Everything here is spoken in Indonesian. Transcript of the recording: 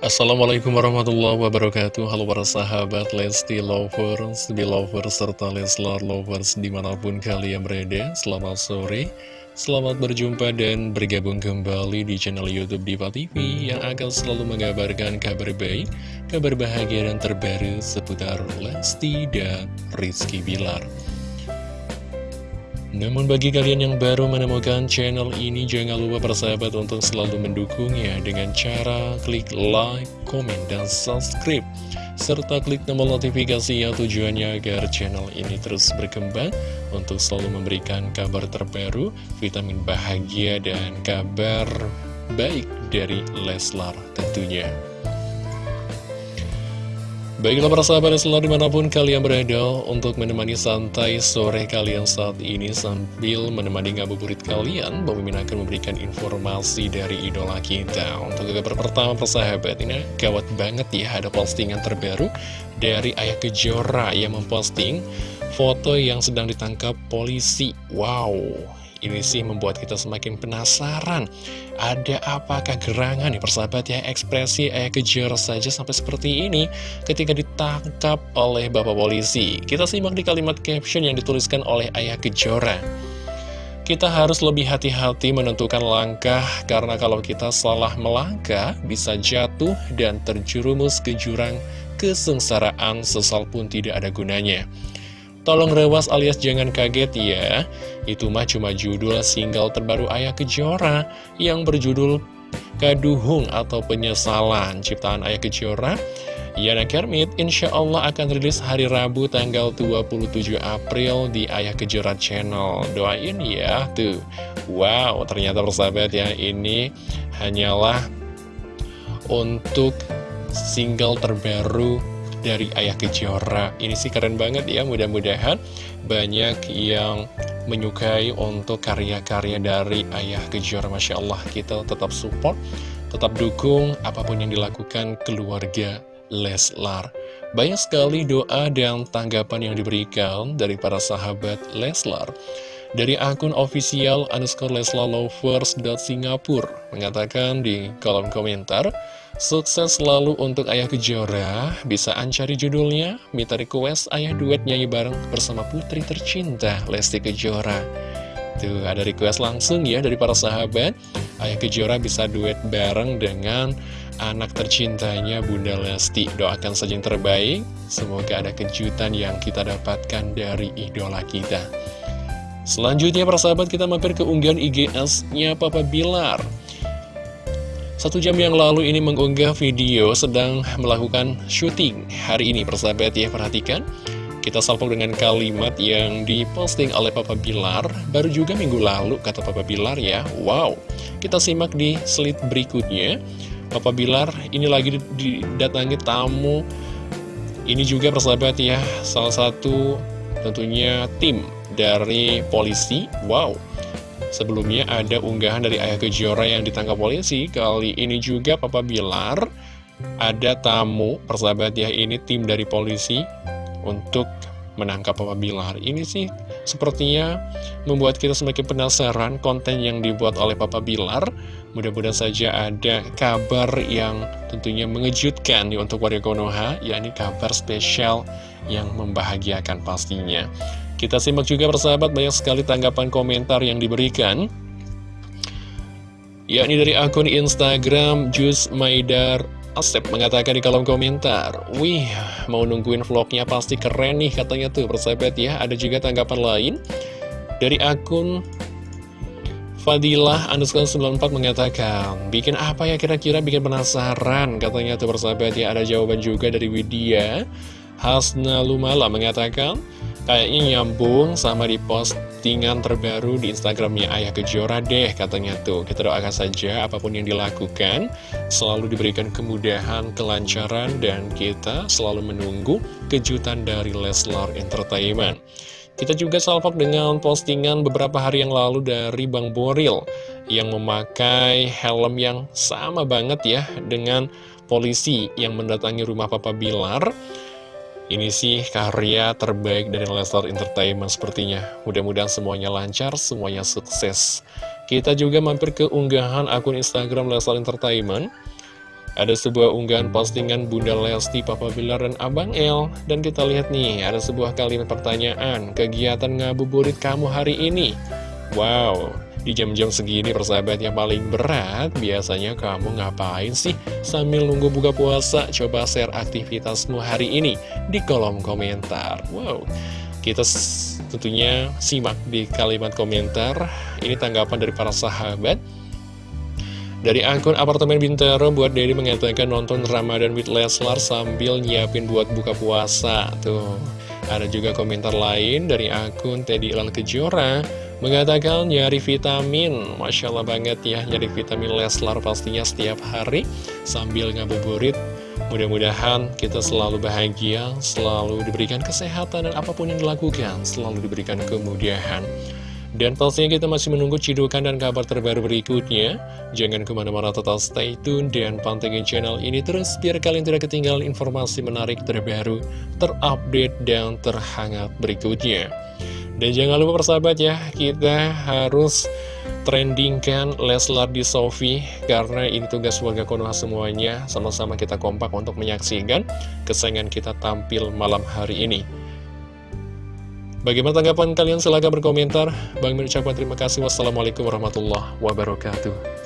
Assalamualaikum warahmatullahi wabarakatuh. Halo para sahabat Lesti Lovers, Belovers, serta Leslar Lovers di mana pun kalian berada. Selamat sore, selamat berjumpa dan bergabung kembali di channel Youtube Diva TV Yang akan selalu mengabarkan kabar baik, kabar bahagia dan terbaru seputar Lesti dan Rizky Bilar namun bagi kalian yang baru menemukan channel ini, jangan lupa persahabat untuk selalu mendukungnya dengan cara klik like, komen, dan subscribe. Serta klik tombol notifikasi yang tujuannya agar channel ini terus berkembang untuk selalu memberikan kabar terbaru, vitamin bahagia, dan kabar baik dari Leslar tentunya. Baiklah para sahabat selalu di mana pun kalian berada untuk menemani santai sore kalian saat ini sambil menemani ngabuburit kalian Mimin akan memberikan informasi dari idola kita. Untuk kabar pertama persahabat ini gawat banget ya ada postingan terbaru dari Ayah Kejora yang memposting foto yang sedang ditangkap polisi. Wow ini sih membuat kita semakin penasaran. Ada apakah gerangan nih persahabat ya? Ekspresi ayah kejar saja sampai seperti ini Ketika ditangkap oleh bapak polisi. Kita simak di kalimat caption yang dituliskan oleh ayah kejora. Kita harus lebih hati-hati menentukan langkah karena kalau kita salah melangkah bisa jatuh dan terjerumus ke jurang kesengsaraan sesal pun tidak ada gunanya. Tolong rewas alias jangan kaget ya. Itu mah cuma judul single terbaru Ayah Kejora Yang berjudul Kaduhung atau Penyesalan. Ciptaan Ayah Kejora Yana Kermit insya Allah akan rilis hari Rabu tanggal 27 April di Ayah Kejora Channel. Doain ya tuh. Wow ternyata persahabat ya ini hanyalah untuk single terbaru dari Ayah Kejora. Ini sih keren banget ya mudah-mudahan banyak yang menyukai untuk karya-karya dari Ayah Kejora. Masya Allah kita tetap support, tetap dukung apa pun yang dilakukan keluarga Leslar. Banyak sekali doa dan tanggapan yang diberikan dari para sahabat Leslar dari akun official underscore Singapura mengatakan di kolom komentar Sukses selalu untuk Ayah Kejora. Bisa ancari judulnya? Minta request Ayah duet nyanyi bareng bersama putri tercinta Lesti Kejora. Tuh ada request langsung ya dari para sahabat. Ayah Kejora bisa duet bareng dengan anak tercintanya Bunda Lesti. Doakan saja yang terbaik. Semoga ada kejutan yang kita dapatkan dari idola kita Selanjutnya para sahabat kita mampir ke unggahan IGS-nya Papa Bilar. Satu jam yang lalu ini mengunggah video sedang melakukan syuting. Hari ini persahabat ya perhatikan. Kita salpok dengan kalimat yang diposting oleh Papa Bilar. Baru juga minggu lalu kata Papa Bilar ya. Wow. Kita simak di slide berikutnya. Papa Bilar ini lagi didatangi tamu. Ini juga persahabat ya Salah satu tentunya tim dari polisi. Wow. Sebelumnya ada unggahan dari Ayah Kejora yang ditangkap polisi. Kali ini juga Papa Bilar Ada tamu persahabat ya Ini tim dari polisi Untuk menangkap Papa Bilar. Ini sih sepertinya membuat kita semakin penasaran Konten yang dibuat oleh Papa Bilar. Mudah-mudahan saja ada kabar yang tentunya mengejutkan nih untuk warga Konoha yakni kabar spesial yang membahagiakan pastinya kita simak juga persahabat banyak sekali tanggapan komentar yang diberikan. Yakni dari akun Instagram Jus Maidar Asep mengatakan di kolom komentar Wih, mau nungguin vlognya pasti keren nih katanya tuh persahabat ya. Ada juga tanggapan lain Dari akun Fadilah underscore 94 mengatakan Bikin apa ya kira-kira? Bikin penasaran Katanya tuh persahabat ya. Ada jawaban juga dari Widya Hasna Lumala mengatakan Kayaknya nyambung sama di postingan terbaru di Instagramnya Ayah Kejora deh katanya tuh. Kita doakan saja apa pun yang dilakukan selalu diberikan kemudahan, kelancaran, dan kita selalu menunggu kejutan dari Leslar Entertainment. Kita juga salpok dengan postingan beberapa hari yang lalu dari Bang Boril yang memakai helm yang sama banget ya dengan polisi yang mendatangi rumah Papa Bilar. Ini sih karya terbaik dari Lestar Entertainment sepertinya. Mudah-mudahan semuanya lancar, semuanya sukses. Kita juga mampir ke unggahan akun Instagram Lestar Entertainment. ada sebuah unggahan postingan Bunda Lesti, Papa Bilar, dan Abang El. Dan kita lihat nih, ada sebuah kalimat pertanyaan, kegiatan ngabuburit kamu hari ini. Wow, di jam-jam segini persahabat yang paling berat, biasanya kamu ngapain sih sambil nunggu buka puasa? Coba share aktivitasmu hari ini di kolom komentar. Wow, kita tentunya simak di kalimat komentar. Ini tanggapan dari para sahabat. Dari akun apartemen Bintaro buat Dedi mengatakan nonton Ramadan with Leslar sambil nyiapin buat buka puasa. Tuh, ada juga komentar lain dari akun Teddy Ilan Kejora mengatakan nyari vitamin. Masya Allah banget ya, nyari vitamin Leslar pastinya setiap hari sambil ngabuburit. Mudah-mudahan kita selalu bahagia, selalu diberikan kesehatan dan apa pun yang dilakukan, selalu diberikan kemudahan. Dan pastinya kita masih menunggu cidukan dan kabar terbaru berikutnya. Jangan ke mana-mana total stay tune dan pantengin channel ini terus biar kalian tidak ketinggalan informasi menarik terbaru, terupdate, dan terhangat berikutnya. Dan jangan lupa persahabat ya, kita harus trendingkan Leslar di Sofi karena ini tugas warga Konoha semuanya sama-sama kita kompak untuk menyaksikan kesayangan kita tampil malam hari ini. Bagaimana tanggapan kalian? Silahkan berkomentar. Bang mengucapkan terima kasih. Wassalamualaikum warahmatullahi wabarakatuh.